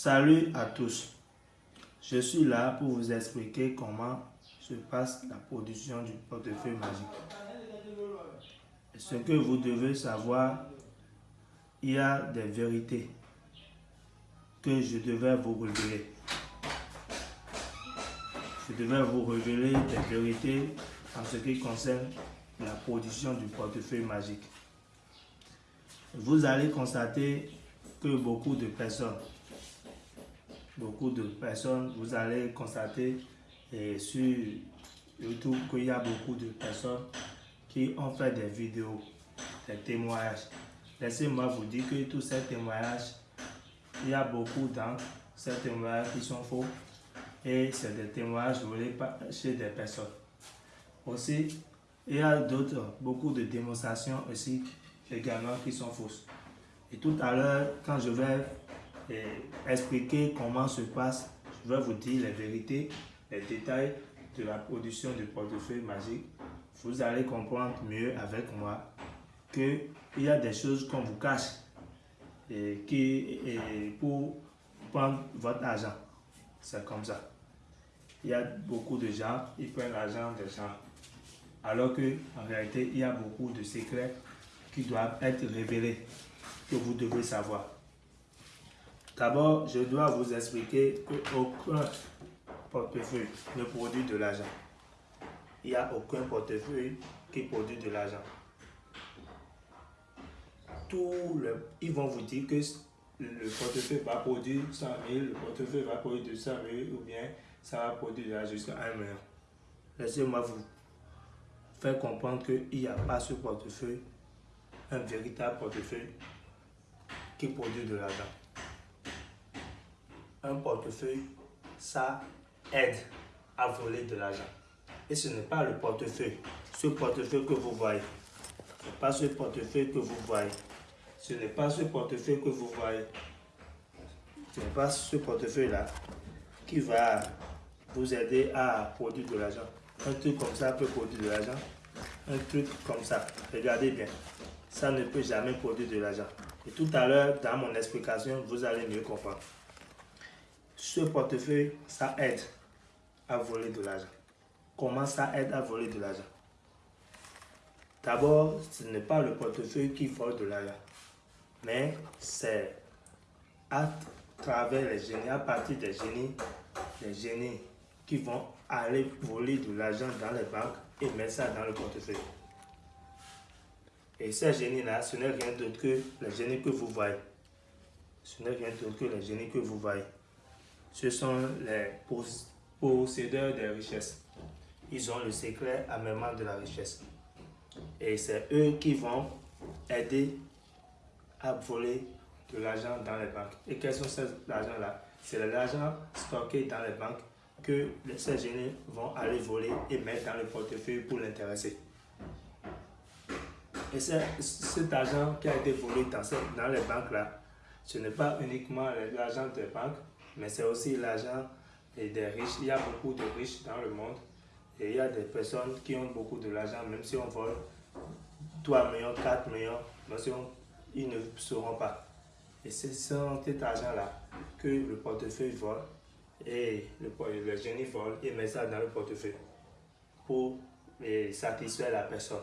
Salut à tous. Je suis là pour vous expliquer comment se passe la production du portefeuille magique. Ce que vous devez savoir, il y a des vérités que je devais vous révéler. Je devais vous révéler des vérités en ce qui concerne la production du portefeuille magique. Vous allez constater que beaucoup de personnes, beaucoup de personnes, vous allez constater et sur YouTube qu'il y a beaucoup de personnes qui ont fait des vidéos, des témoignages. Laissez-moi vous dire que tous ces témoignages, il y a beaucoup dans ces témoignages qui sont faux et c'est des témoignages volés chez des personnes. Aussi, il y a d'autres, beaucoup de démonstrations aussi également qui sont fausses. Et tout à l'heure, quand je vais eh, expliquer comment se passe, je vais vous dire les vérités, les détails de la production du portefeuille magique. Vous allez comprendre mieux avec moi qu'il y a des choses qu'on vous cache et qui, et pour prendre votre argent. C'est comme ça. Il y a beaucoup de gens, ils prennent l'argent des gens. Alors que en réalité, il y a beaucoup de secrets qui doivent être révélés, que vous devez savoir. D'abord, je dois vous expliquer qu'aucun portefeuille ne produit de l'argent. Il n'y a aucun portefeuille qui produit de l'argent. Ils vont vous dire que le portefeuille va produire 100 000, le portefeuille va produire 200 000 ou bien ça va produire jusqu'à 1 million. Laissez-moi vous faire comprendre qu'il n'y a pas ce portefeuille un véritable portefeuille qui produit de l'argent. Un portefeuille, ça aide à voler de l'argent. Et ce n'est pas le portefeuille, ce portefeuille que vous voyez. Ce n'est pas ce portefeuille que vous voyez. Ce n'est pas ce portefeuille que vous voyez. Ce n'est pas ce portefeuille-là qui va vous aider à produire de l'argent. Un truc comme ça peut produire de l'argent. Un truc comme ça. Regardez bien ça ne peut jamais produire de l'argent. Et tout à l'heure, dans mon explication, vous allez mieux comprendre. Ce portefeuille, ça aide à voler de l'argent. Comment ça aide à voler de l'argent? D'abord, ce n'est pas le portefeuille qui vole de l'argent, mais c'est à travers les génies, à partir des génies, les génies qui vont aller voler de l'argent dans les banques et mettre ça dans le portefeuille. Et ces génies-là, ce n'est rien d'autre que les génies que vous voyez. Ce n'est rien d'autre que les génies que vous voyez. Ce sont les possédeurs des richesses. Ils ont le secret à même de la richesse. Et c'est eux qui vont aider à voler de l'argent dans les banques. Et quels sont ces argent-là? C'est l'argent stocké dans les banques que ces génies vont aller voler et mettre dans le portefeuille pour l'intéresser. Et cet argent qui a été volé dans, dans les banques là, ce n'est pas uniquement l'argent des banques, mais c'est aussi l'argent des riches. Il y a beaucoup de riches dans le monde et il y a des personnes qui ont beaucoup de l'argent, même si on vole 3 millions, 4 millions, ils ne sauront pas. Et c'est cet argent-là que le portefeuille vole et le, le génie vole et met ça dans le portefeuille pour satisfaire la personne.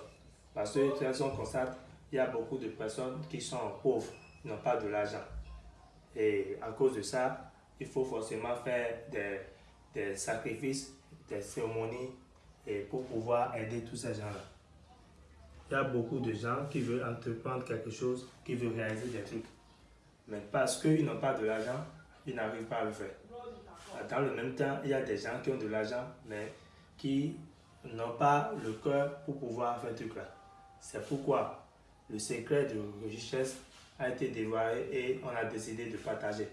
Parce que, de toute façon, constate, il y a beaucoup de personnes qui sont pauvres, n'ont pas de l'argent. Et à cause de ça, il faut forcément faire des, des sacrifices, des cérémonies et pour pouvoir aider tous ces gens-là. Il y a beaucoup de gens qui veulent entreprendre quelque chose, qui veulent réaliser des trucs. Mais parce qu'ils n'ont pas de l'argent, ils n'arrivent pas à le faire. Dans le même temps, il y a des gens qui ont de l'argent, mais qui n'ont pas le cœur pour pouvoir faire ce truc-là. C'est pourquoi le secret de richesse a été dévoilé et on a décidé de partager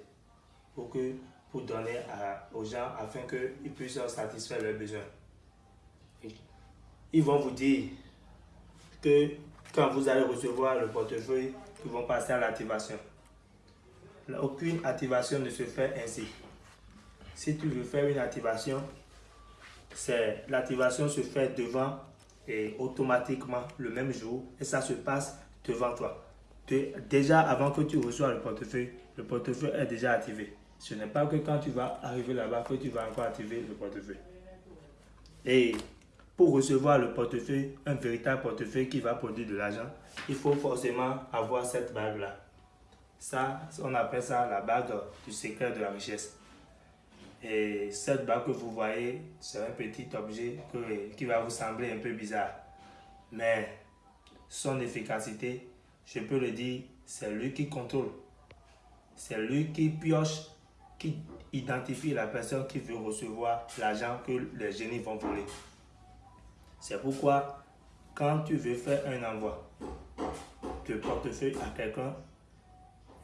pour, que, pour donner aux gens afin qu'ils puissent satisfaire leurs besoins. Ils vont vous dire que quand vous allez recevoir le portefeuille, ils vont passer à l'activation. Aucune activation ne se fait ainsi. Si tu veux faire une activation, l'activation se fait devant et automatiquement le même jour et ça se passe devant toi. déjà avant que tu reçois le portefeuille, le portefeuille est déjà activé. Ce n'est pas que quand tu vas arriver là-bas que tu vas encore activer le portefeuille. Et pour recevoir le portefeuille, un véritable portefeuille qui va produire de l'argent, il faut forcément avoir cette bague-là. Ça, on appelle ça la bague du secret de la richesse. Et cette bague que vous voyez, c'est un petit objet qui va vous sembler un peu bizarre. Mais son efficacité, je peux le dire, c'est lui qui contrôle. C'est lui qui pioche, identifie la personne qui veut recevoir l'argent que les génies vont voler. C'est pourquoi, quand tu veux faire un envoi de portefeuille à quelqu'un,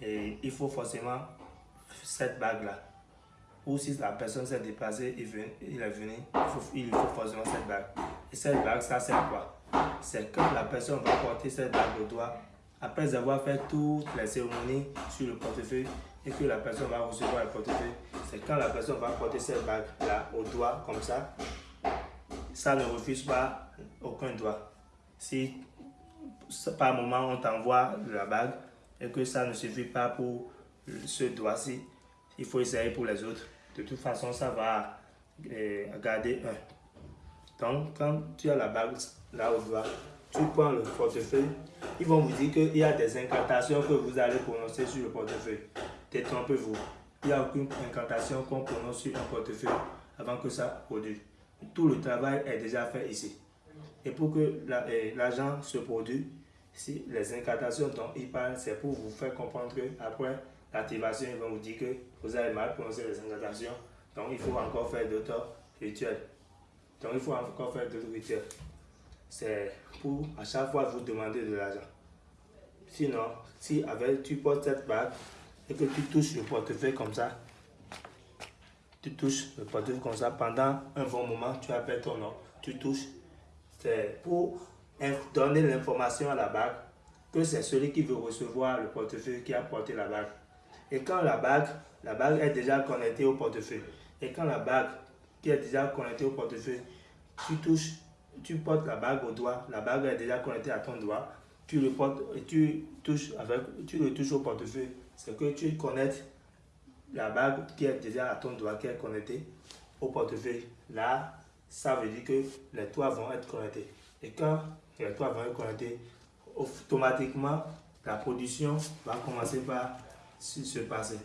il faut forcément cette bague-là. Ou si la personne s'est déplacée, il, il est venu, il faut, forcément cette bague. Et cette bague, ça sert quoi? C'est quand la personne va porter cette bague au doigt, après avoir fait toutes les cérémonies sur le portefeuille et que la personne va recevoir le portefeuille, c'est quand la personne va porter cette bague là au doigt comme ça, ça ne refuse pas aucun doigt. Si par moment on t'envoie la bague et que ça ne suffit pas pour ce doigt-ci, il faut essayer pour les autres. De toute façon, ça va euh, garder un. Donc, quand tu as la bague là au doigt, tu prends le portefeuille, ils vont vous dire qu'il y a des incantations que vous allez prononcer sur le portefeuille. Détrompez-vous. Il n'y a aucune incantation qu'on prononce sur un portefeuille avant que ça produise. Tout le travail est déjà fait ici. Et pour que eh, l'argent se produise, si les incantations dont il parle, c'est pour vous faire comprendre qu'après l'activation, ils vont vous dire que vous avez mal prononcé les incantations. Donc il faut encore faire d'autres rituels. Donc il faut encore faire d'autres rituels c'est pour à chaque fois vous demander de l'argent. Sinon, si tu portes cette bague et que tu touches le portefeuille comme ça, tu touches le portefeuille comme ça pendant un bon moment, tu appelles ton nom, tu touches. C'est pour donner l'information à la bague que c'est celui qui veut recevoir le portefeuille qui a porté la bague. Et quand la bague, la bague est déjà connectée au portefeuille, et quand la bague qui est déjà connectée au portefeuille, tu touches tu portes la bague au doigt, la bague est déjà connectée à ton doigt, tu le portes et tu touches avec, tu le touches au portefeuille, c'est que tu connectes la bague qui est déjà à ton doigt, qui est connectée au portefeuille. Là, ça veut dire que les toits vont être connectés. Et quand les toits vont être connectés, automatiquement, la production va commencer par se passer.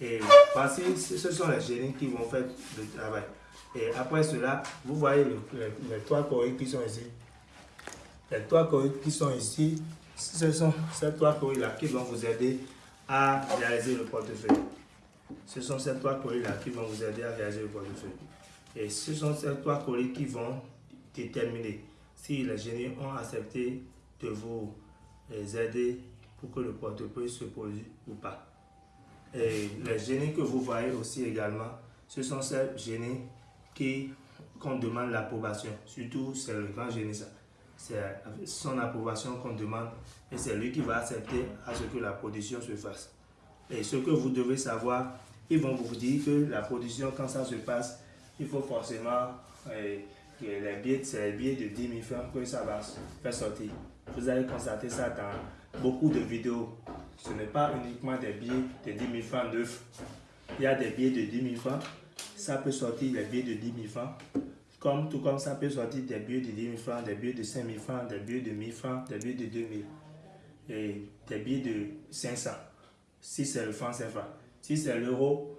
Et voici, ce sont les génies qui vont faire le travail. Et après cela, vous voyez les, trois coris qui sont ici. Les trois qui sont ici, ce sont ces trois coris-là qui vont vous aider à réaliser le portefeuille. Ce sont ces trois colis-là qui vont vous aider à réaliser le portefeuille. Et ce sont ces trois colis qui vont déterminer si les génies ont accepté de vous aider pour que le portefeuille se produise ou pas. Et les génies que vous voyez aussi également, ce sont ces génies qu'on demande l'approbation. Surtout, c'est le grand génie, C'est son approbation qu'on demande et c'est lui qui va accepter à ce que la production se fasse. Et ce que vous devez savoir, ils vont vous dire que la production, quand ça se passe, il faut forcément eh, que les billets, c'est les billets de 10 000 francs que ça va faire sortir. Vous allez constater ça dans beaucoup de vidéos. Ce n'est pas uniquement des billets de 10 000 francs neufs. Il y a des billets de 10 000 francs ça peut sortir les billets de 10 000 francs. Tout comme ça peut sortir des billets de 10 000 francs, des billets de 5 000 francs, des billets de 1 000 francs, des billets de 2 000 et des billets de 500 si c'est le franc CFA. Si c'est l'euro,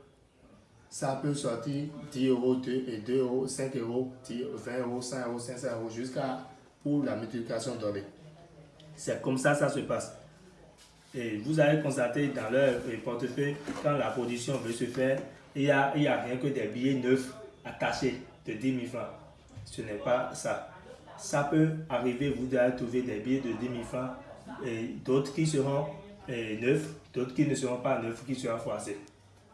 ça peut sortir 10 euros, 2 et 2 euros, 5 euros, 20 euros, 100 euros, 500 euros jusqu'à pour la multiplication donnée. C'est comme ça ça se passe. Et vous allez constater dans leur portefeuille, quand la production veut se faire, il n'y a, a rien que des billets neufs attachés de 10 000 francs. Ce n'est pas ça. Ça peut arriver, vous allez trouver des billets de 10 000 francs d'autres qui seront neufs, d'autres qui ne seront pas neufs, qui seront froissés.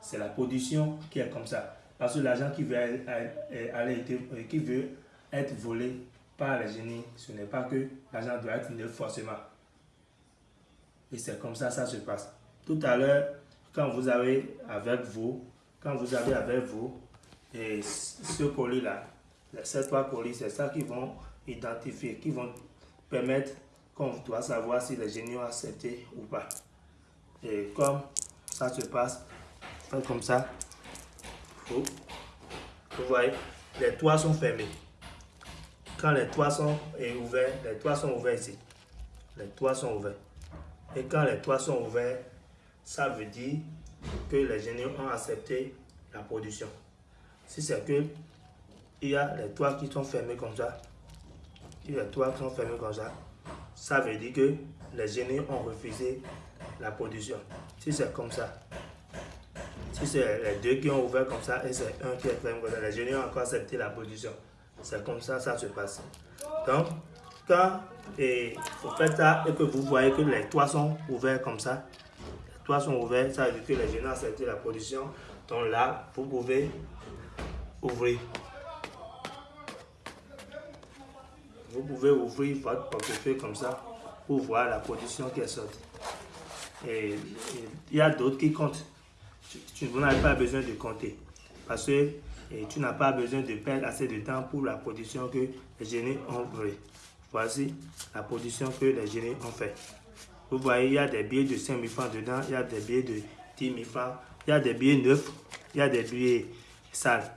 C'est la production qui est comme ça. Parce que l'argent qui, veut aller, qui veut être volé par les génies, ce n'est pas que l'argent doit être neuf forcément. Et c'est comme ça ça se passe. Tout à l'heure, quand vous avez avec vous quand vous avez avec vous et ce colis-là, ces trois colis, c'est ça qui vont identifier, qui vont permettre qu'on doit savoir si les génies ont accepté ou pas. Et comme ça se passe, comme ça. Vous, vous voyez, les toits sont fermés. Quand les toits sont ouverts, les toits sont ouverts ici. Les toits sont ouverts. Et quand les toits sont ouverts, ça veut dire que les génies ont accepté la production. Si c'est que il y a les toits qui sont fermés comme ça, a les toits sont fermés comme ça, ça veut dire que les génies ont refusé la production. Si c'est comme ça, si c'est les deux qui ont ouvert comme ça et c'est un qui est fermé comme ça, les génies ont encore accepté la production. C'est comme ça, ça se passe. Donc, quand vous faites ça et que vous voyez que les toits sont ouverts comme ça, les toits sont ouverts, ça veut dire que les génies ont accepté la production. Donc là, vous pouvez ouvrir. Vous pouvez ouvrir votre portefeuille comme ça pour voir la production qui est sortie. Et il y a d'autres qui comptent. Tu, vous n'avez pas besoin de compter. Parce que tu n'as pas besoin de perdre assez de temps pour la production que les génies ont fait. Voici la production que les génies ont fait. Vous voyez, il y a des billets de 5 000 francs dedans, il y a des billets de 10 000 francs, il y a des billets neufs, il y a des billets sales.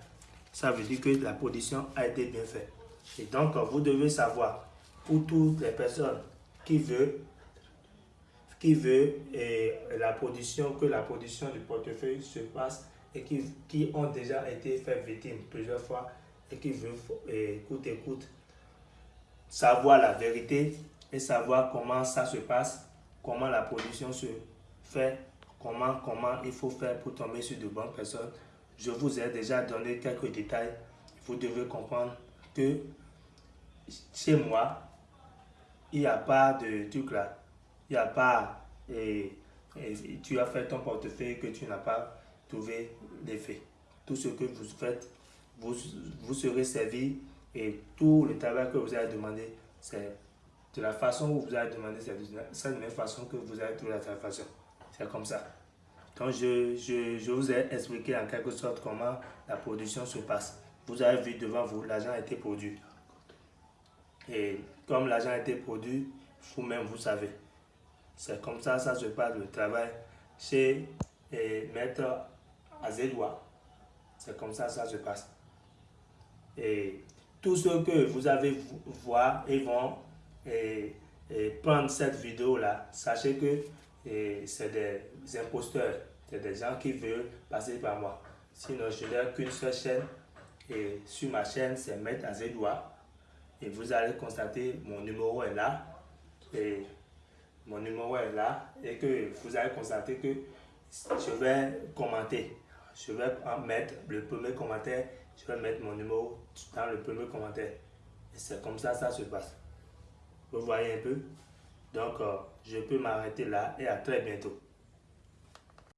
Ça veut dire que la production a été bien faite. Et donc, vous devez savoir, pour toutes les personnes qui veulent, qui veut la production, que la production du portefeuille se passe et qui, ont déjà été fait victimes plusieurs fois et qui veulent, écoute, écoute, savoir la vérité et savoir comment ça se passe, comment la production se fait, comment, comment il faut faire pour tomber sur de bonnes personnes. Je vous ai déjà donné quelques détails. Vous devez comprendre que chez moi, il n'y a pas de truc là. Il n'y a pas, et, tu as fait ton portefeuille que tu n'as pas trouvé d'effet. Tout ce que vous faites, vous, vous serez servi et tout le travail que vous avez demandé, c'est de la façon où vous avez demandé, c'est de la même façon que vous avez trouvé la façon. C'est comme ça. Je, je, vous ai expliqué en quelque sorte comment la production se passe. Vous avez vu devant vous, l'argent a été produit. Et comme l'argent a été produit, vous-même, vous savez. C'est comme ça, ça se passe le travail chez et Maître Azédois. C'est comme ça, ça se passe. Et tous ceux que vous avez voir, ils vont et, prendre cette vidéo-là. Sachez que c'est des imposteurs. Des gens qui veulent passer par moi. Sinon, je n'ai qu'une seule chaîne. Et sur ma chaîne, c'est Maître Azédois et vous allez constater mon numéro est là. Et mon numéro est là. Et que vous allez constater que je vais commenter. Je vais mettre le premier commentaire. Je vais mettre mon numéro dans le premier commentaire. Et c'est comme ça ça se passe. Vous voyez un peu? Donc euh, je peux m'arrêter là et à très bientôt